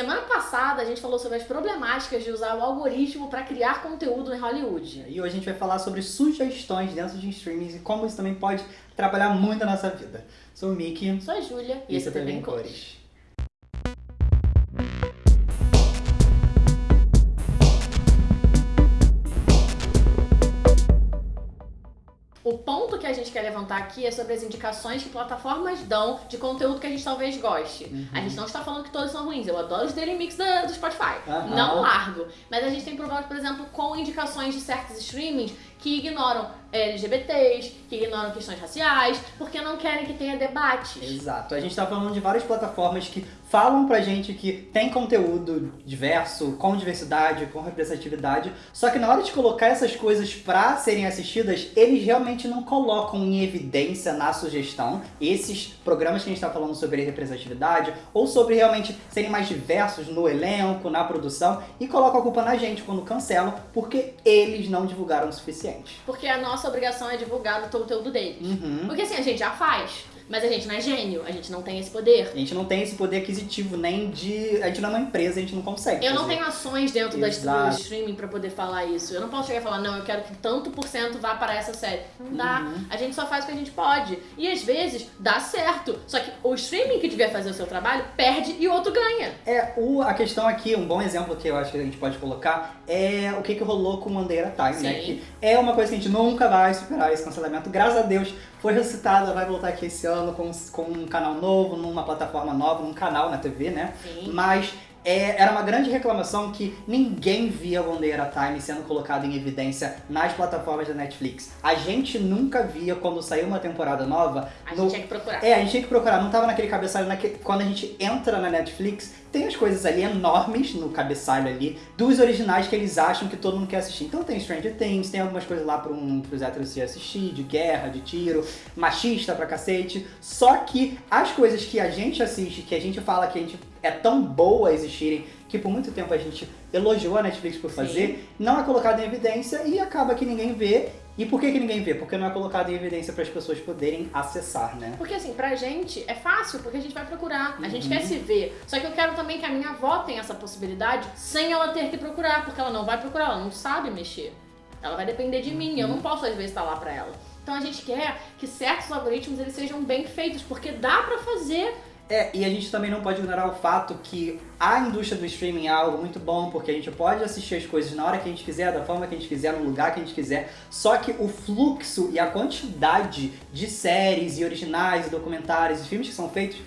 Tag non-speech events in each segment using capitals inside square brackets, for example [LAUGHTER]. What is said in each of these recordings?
Semana passada a gente falou sobre as problemáticas de usar o algoritmo para criar conteúdo em Hollywood. E hoje a gente vai falar sobre sugestões dentro de streamings e como isso também pode trabalhar muito a nossa vida. Sou o Mickey. Sou a Júlia e esse é também Cores. O ponto que a gente quer levantar aqui é sobre as indicações que plataformas dão de conteúdo que a gente talvez goste. Uhum. A gente não está falando que todos são ruins. Eu adoro os Daily Mix da, do Spotify. Uhum. Não largo. Mas a gente tem problemas, por exemplo, com indicações de certos streamings que ignoram LGBTs, que ignoram questões raciais, porque não querem que tenha debates. Exato. A gente tá falando de várias plataformas que falam pra gente que tem conteúdo diverso, com diversidade, com representatividade, só que na hora de colocar essas coisas pra serem assistidas, eles realmente não colocam em evidência na sugestão esses programas que a gente tá falando sobre representatividade, ou sobre realmente serem mais diversos no elenco, na produção, e colocam a culpa na gente quando cancelam, porque eles não divulgaram o suficiente. Porque a nossa obrigação é divulgar o conteúdo deles. Uhum. Porque assim, a gente já faz. Mas a gente não é gênio, a gente não tem esse poder. A gente não tem esse poder aquisitivo, nem de. A gente não é uma empresa, a gente não consegue. Eu fazer. não tenho ações dentro da, do streaming pra poder falar isso. Eu não posso chegar e falar, não, eu quero que tanto por cento vá para essa série. Não dá. Uhum. A gente só faz o que a gente pode. E às vezes dá certo. Só que o streaming que devia fazer o seu trabalho perde e o outro ganha. É, o, a questão aqui, um bom exemplo que eu acho que a gente pode colocar é o que, que rolou com Mandeira Time, né? Sim. né? Que é uma coisa que a gente nunca vai superar esse cancelamento. Graças a Deus foi ressuscitada, vai voltar aqui esse ano com, com um canal novo, numa plataforma nova, num canal na TV, né? Sim. Mas é, era uma grande reclamação que ninguém via Bandeira Time sendo colocado em evidência nas plataformas da Netflix. A gente nunca via quando saiu uma temporada nova. A no... gente tinha que procurar. É, a gente tinha que procurar. Não tava naquele cabeçalho. Naque... Quando a gente entra na Netflix, tem as coisas ali enormes no cabeçalho ali, dos originais que eles acham que todo mundo quer assistir. Então tem Stranger Things, tem algumas coisas lá para um, pros héteros se assistir, de guerra, de tiro, machista pra cacete. Só que as coisas que a gente assiste, que a gente fala que a gente é tão boa existirem, que por muito tempo a gente elogiou a Netflix por fazer, Sim. não é colocado em evidência e acaba que ninguém vê. E por que, que ninguém vê? Porque não é colocado em evidência para as pessoas poderem acessar, né? Porque assim, pra gente é fácil, porque a gente vai procurar, a gente quer uhum. se ver. Só que eu quero também que a minha avó tenha essa possibilidade sem ela ter que procurar, porque ela não vai procurar, ela não sabe mexer. Ela vai depender de mim, eu não uhum. posso às vezes estar lá pra ela. Então a gente quer que certos algoritmos eles sejam bem feitos, porque dá pra fazer é, e a gente também não pode ignorar o fato que a indústria do streaming é algo muito bom, porque a gente pode assistir as coisas na hora que a gente quiser, da forma que a gente quiser, no lugar que a gente quiser. Só que o fluxo e a quantidade de séries e originais e documentários e filmes que são feitos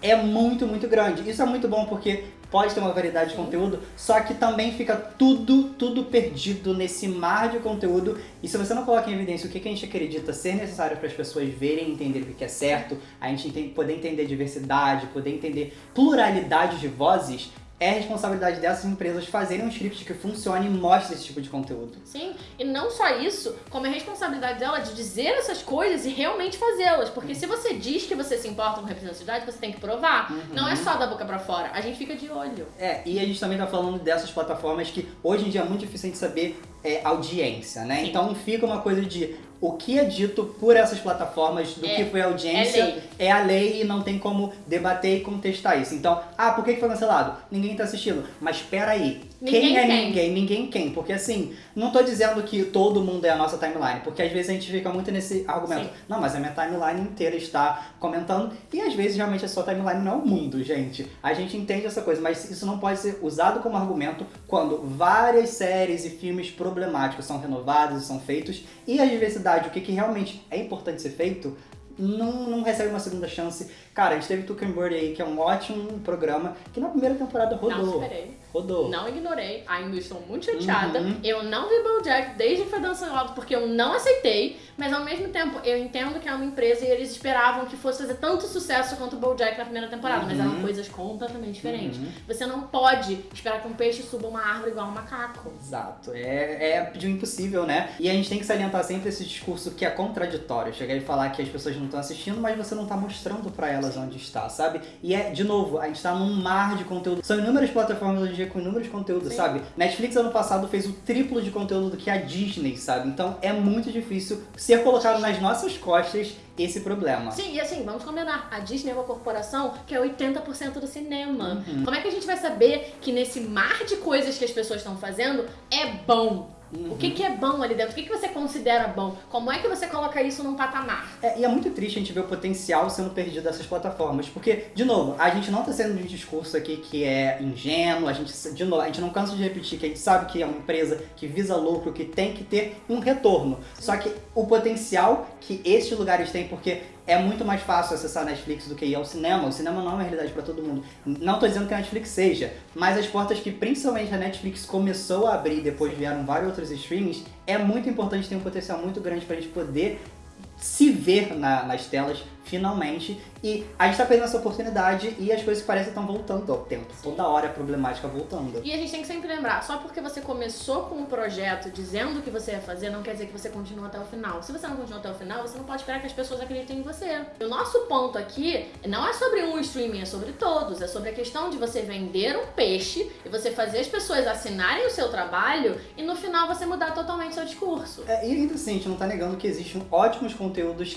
é muito, muito grande. Isso é muito bom porque pode ter uma variedade de conteúdo, só que também fica tudo, tudo perdido nesse mar de conteúdo. E se você não coloca em evidência o que a gente acredita ser necessário para as pessoas verem e entender o que é certo, a gente poder entender diversidade, poder entender pluralidade de vozes, é responsabilidade dessas empresas fazerem um script que funcione e mostre esse tipo de conteúdo. Sim, e não só isso, como é responsabilidade dela de dizer essas coisas e realmente fazê-las. Porque se você diz que você se importa com representatividade, você tem que provar. Uhum. Não é só da boca para fora, a gente fica de olho. É, e a gente também tá falando dessas plataformas que hoje em dia é muito difícil gente saber é, audiência, né? Sim. Então fica uma coisa de o que é dito por essas plataformas do é, que foi a audiência é, é, a lei e não tem como debater e contestar isso. Então, ah, por que foi cancelado? Ninguém tá assistindo. Mas espera aí, quem é quem? ninguém? Ninguém quem? Porque assim, não tô dizendo que todo mundo é a nossa timeline, porque às vezes a gente fica muito nesse argumento. Sim. Não, mas a minha timeline inteira está comentando, e às vezes realmente a sua timeline não é o mundo, gente. A gente entende essa coisa, mas isso não pode ser usado como argumento quando várias séries e filmes problemáticos são renovados e são feitos, e a diversidade, o que, que realmente é importante ser feito, não, não recebe uma segunda chance. Cara, a gente teve Tuck and Bird aí, que é um ótimo programa, que na primeira temporada rodou. Não. Rodou. Não ignorei, ainda estou muito chateada. Uhum. Eu não vi BoJack desde que foi alto porque eu não aceitei, mas ao mesmo tempo eu entendo que é uma empresa e eles esperavam que fosse fazer tanto sucesso quanto o BoJack na primeira temporada, uhum. mas eram coisas completamente diferentes. Uhum. Você não pode esperar que um peixe suba uma árvore igual um macaco. Exato, é, é pedir impossível, né? E a gente tem que salientar sempre esse discurso que é contraditório, chegar e falar que as pessoas não estão assistindo, mas você não está mostrando para elas onde está, sabe? E é, de novo, a gente está num mar de conteúdo. São inúmeras plataformas em dia com inúmeros conteúdos, Sim. sabe? Netflix ano passado fez o triplo de conteúdo do que a Disney, sabe? Então é muito difícil ser colocado nas nossas costas esse problema. Sim, e assim, vamos combinar. A Disney é uma corporação que é 80% do cinema. Uhum. Como é que a gente vai saber que nesse mar de coisas que as pessoas estão fazendo é bom? Uhum. O que, que é bom ali dentro? O que, que você considera bom? Como é que você coloca isso num patamar? É, e é muito triste a gente ver o potencial sendo perdido dessas plataformas. Porque, de novo, a gente não está sendo de um discurso aqui que é ingênuo, a gente, de novo, a gente não cansa de repetir que a gente sabe que é uma empresa que visa lucro, que tem que ter um retorno. Só que o potencial que estes lugares têm, porque é muito mais fácil acessar a Netflix do que ir ao cinema. O cinema não é uma realidade para todo mundo. Não estou dizendo que a Netflix seja, mas as portas que principalmente a Netflix começou a abrir, depois vieram vários outros streamings, é muito importante, tem um potencial muito grande para a gente poder se ver na, nas telas finalmente. E a gente tá perdendo essa oportunidade e as coisas parecem estão voltando ao tempo. Toda hora a problemática voltando. E a gente tem que sempre lembrar, só porque você começou com um projeto dizendo o que você ia fazer, não quer dizer que você continua até o final. Se você não continua até o final, você não pode esperar que as pessoas acreditem em você. O nosso ponto aqui não é sobre um streaming, é sobre todos. É sobre a questão de você vender um peixe e você fazer as pessoas assinarem o seu trabalho e no final você mudar totalmente seu discurso. É, e ainda assim, a gente não tá negando que existem ótimos conteúdos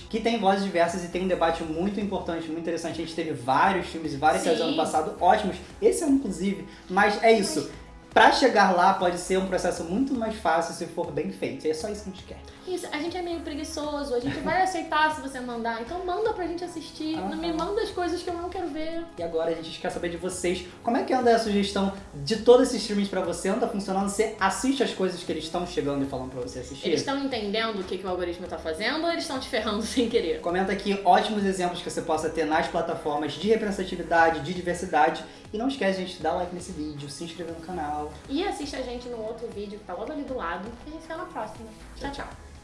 que têm vozes diversas e tem um debate muito importante, muito interessante. A gente teve vários filmes e várias séries ano passado ótimos. Esse é inclusive. Mas é isso. Pra chegar lá pode ser um processo muito mais fácil se for bem feito. E é só isso que a gente quer. Isso, a gente é meio preguiçoso, a gente vai [LAUGHS] aceitar se você mandar. Então manda pra gente assistir. Não me manda as coisas que eu não quero ver. E agora a gente quer saber de vocês. Como é que anda a sugestão de todos esses streamings pra você? Anda funcionando? Você assiste as coisas que eles estão chegando e falando pra você assistir? Eles estão entendendo o que, que o algoritmo tá fazendo ou eles estão te ferrando [LAUGHS] sem querer? Comenta aqui ótimos exemplos que você possa ter nas plataformas de representatividade, de diversidade. E não esquece, gente, de dar like nesse vídeo, se inscrever no canal. E assiste a gente no outro vídeo que tá logo ali do lado. E a gente se vê na próxima. tchau. tchau. tchau.